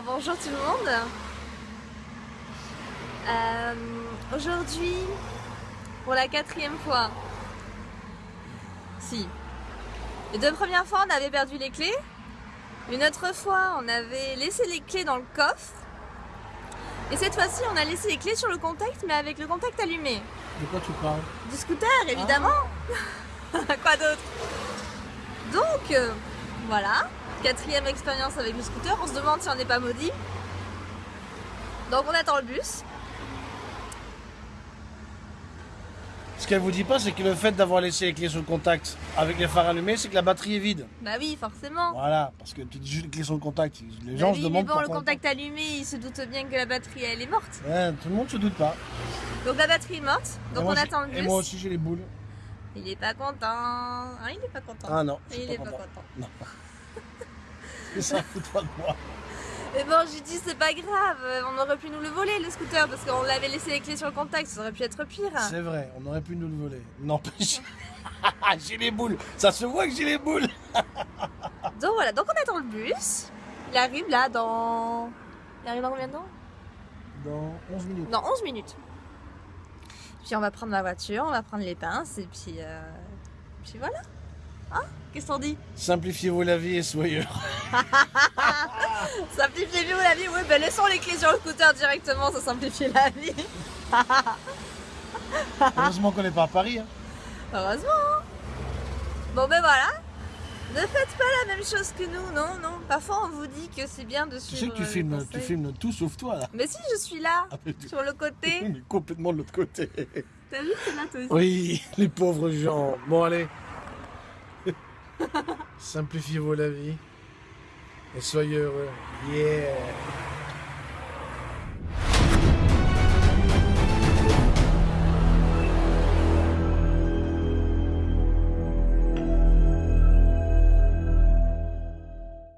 tout le monde. Euh, Aujourd'hui, pour la quatrième fois, si. Les deux premières fois, on avait perdu les clés. Une autre fois, on avait laissé les clés dans le coffre. Et cette fois-ci, on a laissé les clés sur le contact, mais avec le contact allumé. De quoi tu parles? Du scooter, évidemment. quoi d'autre? Donc, euh, voilà. Quatrième expérience avec le scooter. On se demande si on n'est pas maudit. Donc, on attend le bus. Ce qu'elle vous dit pas, c'est que le fait d'avoir laissé les clés sur le contact avec les phares allumés, c'est que la batterie est vide. Bah oui, forcément. Voilà, parce que tu dis juste les clés sur le contact. Les Bah gens oui, se mais demandent bon, le contact allumé, il se doute bien que la batterie, elle est morte. Ouais, tout le monde se doute pas. Donc la batterie est morte. Donc moi on attend le bus. Et moi aussi j'ai les boules. Il est pas content. Ah, il est pas content. Ah non, il pas est pas content. content. Non. Mais ça fout pas de moi. Mais bon, j'ai dit c'est pas grave, on aurait pu nous le voler le scooter parce qu'on l'avait laissé les clés sur le contact, ça aurait pu être pire. C'est vrai, on aurait pu nous le voler. N'empêche. j'ai les boules. Ça se voit que j'ai les boules. Donc voilà, donc on attend le bus. Il arrive là dans. Il arrive dans combien de temps? Dans 11 minutes. Dans 11 minutes. Puis on va prendre la voiture, on va prendre les pinces et puis. euh, Puis voilà. Hein? Qu'est-ce qu'on dit? Simplifiez-vous la vie et soyez heureux. Simplifiez-vous la vie Oui, ben laissons les clés sur le scooter directement, ça simplifie la vie. Heureusement qu'on n'est pas à Paris. hein. Heureusement. hein. Bon ben voilà. Ne faites pas la même chose que nous, non, non. Parfois on vous dit que c'est bien de Tu suivre. sais que tu filmes, tu tout sauf toi là. Mais si, je suis là, Ah, tu- sur le côté. Mais complètement de l'autre côté. T'as vu, c'est là toi aussi. Oui, les pauvres gens. Bon, allez. Simplifiez-vous la vie. Et soyez heureux. Yeah.